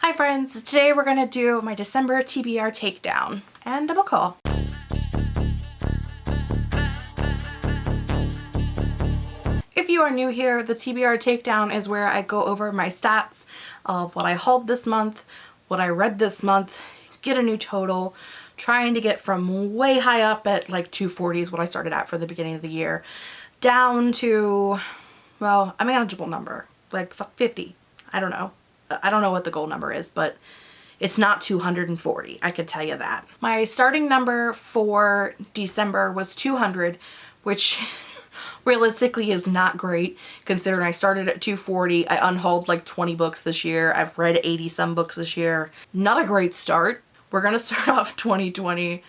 Hi friends, today we're going to do my December TBR takedown and a book haul. If you are new here, the TBR takedown is where I go over my stats of what I hauled this month, what I read this month, get a new total, trying to get from way high up at like 240 is what I started at for the beginning of the year, down to, well, a manageable number, like 50. I don't know. I don't know what the goal number is, but it's not 240. I could tell you that. My starting number for December was 200, which realistically is not great considering I started at 240. I unhauled like 20 books this year. I've read 80 some books this year. Not a great start. We're going to start off 2020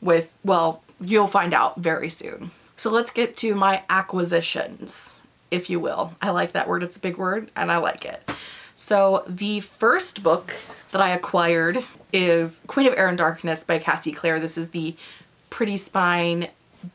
with, well, you'll find out very soon. So let's get to my acquisitions, if you will. I like that word. It's a big word and I like it. So the first book that I acquired is Queen of Air and Darkness by Cassie Clare. This is the Pretty Spine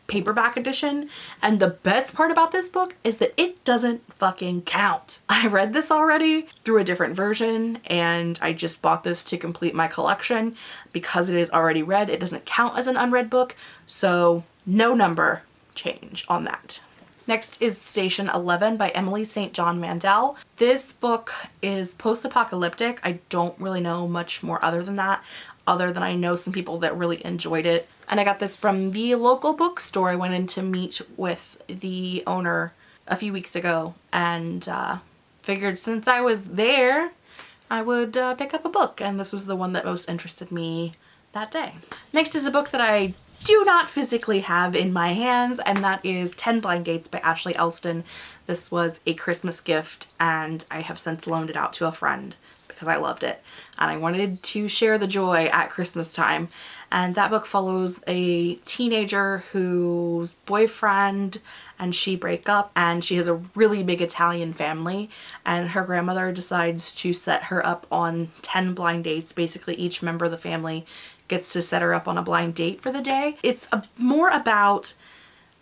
paperback edition and the best part about this book is that it doesn't fucking count. I read this already through a different version and I just bought this to complete my collection because it is already read it doesn't count as an unread book so no number change on that. Next is Station 11 by Emily St. John Mandel. This book is post-apocalyptic. I don't really know much more other than that, other than I know some people that really enjoyed it. And I got this from the local bookstore. I went in to meet with the owner a few weeks ago and uh, figured since I was there, I would uh, pick up a book. And this was the one that most interested me that day. Next is a book that I do not physically have in my hands and that is 10 Blind Dates by Ashley Elston. This was a Christmas gift and I have since loaned it out to a friend because I loved it. And I wanted to share the joy at Christmas time. And that book follows a teenager whose boyfriend and she break up and she has a really big Italian family. And her grandmother decides to set her up on 10 blind dates. Basically each member of the family gets to set her up on a blind date for the day. It's a, more about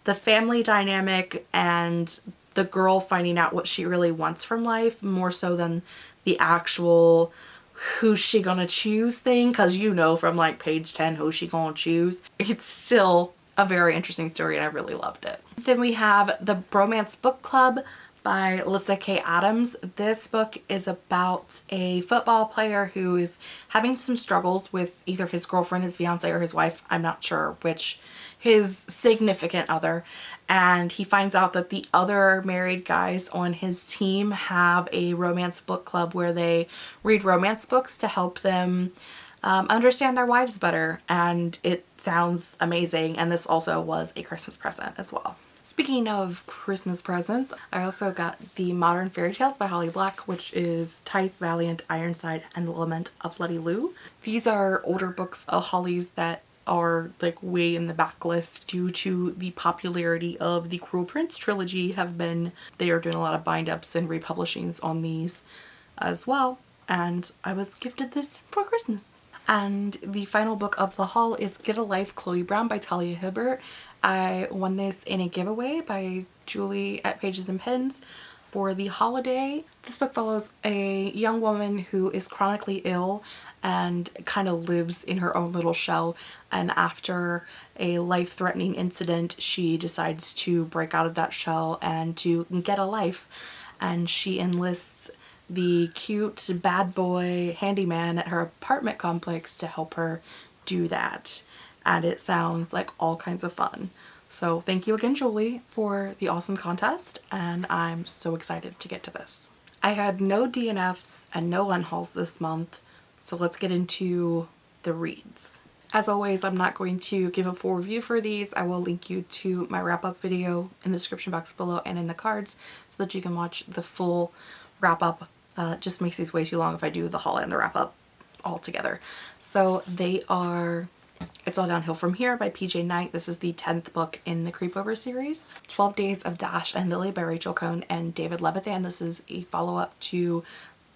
the family dynamic and the girl finding out what she really wants from life more so than the actual who's she gonna choose thing because you know from like page 10 who's she gonna choose. It's still a very interesting story and I really loved it. Then we have the Bromance Book Club by Lyssa Kay Adams. This book is about a football player who is having some struggles with either his girlfriend, his fiance, or his wife. I'm not sure which. His significant other. And he finds out that the other married guys on his team have a romance book club where they read romance books to help them um, understand their wives better. And it sounds amazing. And this also was a Christmas present as well. Speaking of Christmas presents, I also got the Modern Faerie Tales by Holly Black, which is Tithe, Valiant, Ironside, and the Lament of Letty Lou. These are older books of Holly's that are like way in the backlist due to the popularity of the Cruel Prince trilogy have been, they are doing a lot of bind ups and republishings on these as well. And I was gifted this for Christmas. And the final book of the haul is Get a Life Chloe Brown by Talia Hibbert. I won this in a giveaway by Julie at Pages and Pens for the holiday. This book follows a young woman who is chronically ill and kind of lives in her own little shell and after a life-threatening incident she decides to break out of that shell and to get a life and she enlists the cute bad boy handyman at her apartment complex to help her do that and it sounds like all kinds of fun. So thank you again, Julie, for the awesome contest, and I'm so excited to get to this. I had no DNFs and no unhauls this month, so let's get into the reads. As always, I'm not going to give a full review for these. I will link you to my wrap-up video in the description box below and in the cards so that you can watch the full wrap-up. Uh, just makes these way too long if I do the haul and the wrap-up all together. So they are it's All Downhill From Here by PJ Night. This is the 10th book in the Creepover series. 12 Days of Dash and Lily by Rachel Cohn and David Levithan. This is a follow-up to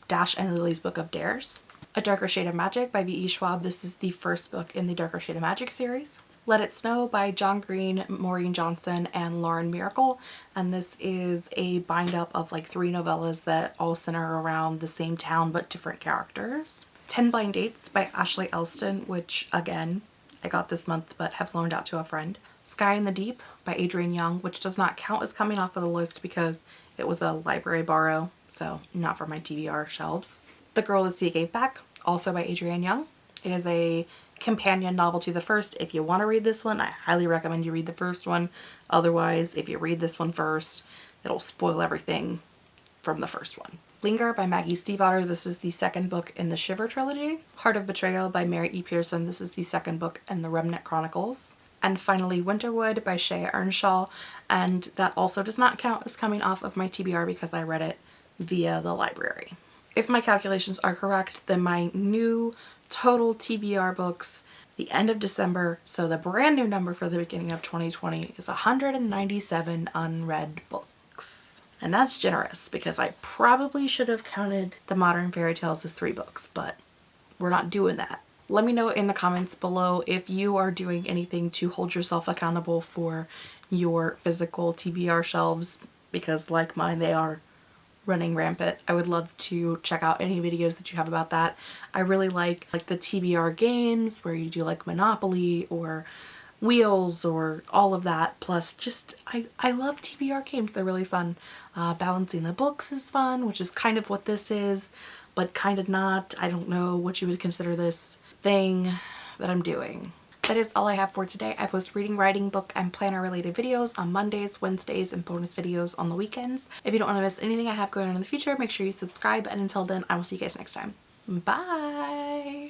Dash and Lily's Book of Dares. A Darker Shade of Magic by V.E. Schwab. This is the first book in the Darker Shade of Magic series. Let It Snow by John Green, Maureen Johnson, and Lauren Myracle. And this is a bind up of like three novellas that all center around the same town but different characters. 10 Blind Dates by Ashley Elston, which again, I got this month but have loaned out to a friend. Sky in the Deep by Adrienne Young, which does not count as coming off of the list because it was a library borrow, so not for my TBR shelves. The Girl the Sea Gave Back, also by Adrienne Young. It is a companion novel to the first. If you want to read this one, I highly recommend you read the first one. Otherwise, if you read this one first, it'll spoil everything from the first one. Linger by Maggie Stiefvater. This is the second book in the Shiver trilogy. Heart of Betrayal by Mary E. Pearson. This is the second book in the Remnant Chronicles. And finally Winterwood by Shea Ernshaw. And that also does not count as coming off of my TBR because I read it via the library. If my calculations are correct, then my new total TBR books the end of December, so the brand new number for the beginning of 2020 is 197 unread books. And that's generous because I probably should have counted the modern fairy tales as three books, but we're not doing that. Let me know in the comments below if you are doing anything to hold yourself accountable for your physical TBR shelves because like mine, they are running rampant. I would love to check out any videos that you have about that. I really like like the TBR games where you do like Monopoly or wheels or all of that. Plus just I, I love TBR games. They're really fun. Uh, balancing the books is fun which is kind of what this is but kind of not. I don't know what you would consider this thing that I'm doing that is all I have for today. I post reading, writing, book, and planner related videos on Mondays, Wednesdays, and bonus videos on the weekends. If you don't want to miss anything I have going on in the future, make sure you subscribe. And until then, I will see you guys next time. Bye!